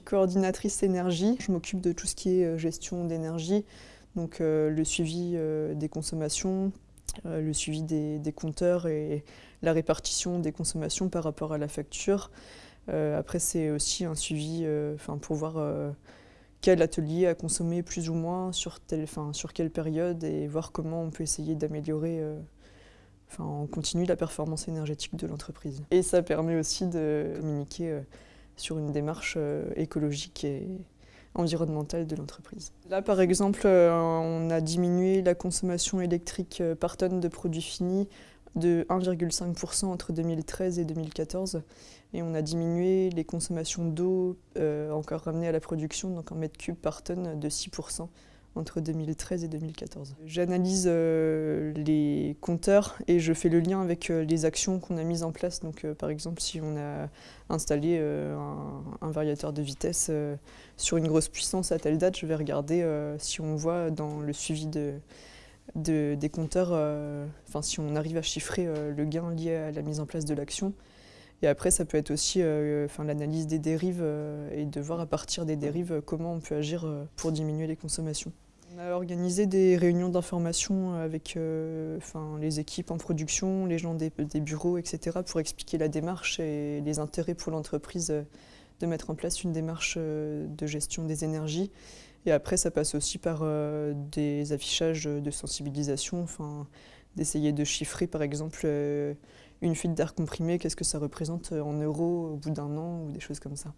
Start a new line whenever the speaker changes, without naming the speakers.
coordinatrice énergie. Je m'occupe de tout ce qui est gestion d'énergie, donc le suivi des consommations, le suivi des, compteurs et la répartition des consommations par rapport à la facture. après, c'est aussi un suivi pour voir quel atelier a consommé plus ou moins sur, telle, sur quelle période et voir comment on peut essayer d'améliorer enfin, on continue la performance énergétique de l'entreprise. Et ça permet aussi de communiquer euh, sur une démarche euh, écologique et environnementale de l'entreprise. Là, par exemple, euh, on a diminué la consommation électrique par tonne de produits finis de 1,5% entre 2013 et 2014 et on a diminué les consommations d'eau encore ramenées à la production, donc en mètres cubes par tonne de 6% entre 2013 et 2014. J'analyse euh, les compteurs et je fais le lien avec euh, les actions qu'on a mises en place. Donc, euh, par exemple, si on a installé un, variateur de vitesse sur une grosse puissance à telle date, je vais regarder si on voit dans le suivi de, des compteurs, si on arrive à chiffrer le gain lié à la mise en place de l'action. Et après, ça peut être aussi l'analyse des dérives et de voir à partir des dérives comment on peut agir pour diminuer les consommations. On a organisé des réunions d'information avec euh, les équipes en production, les gens des, bureaux, etc. pour expliquer la démarche et les intérêts pour l'entreprise euh, de mettre en place une démarche euh, de gestion des énergies. Et après, ça passe aussi par des affichages de sensibilisation, d'essayer de chiffrer par exemple une fuite d'air comprimé, qu'est-ce que ça représente euh, en euros au bout d'un an ou des choses comme ça.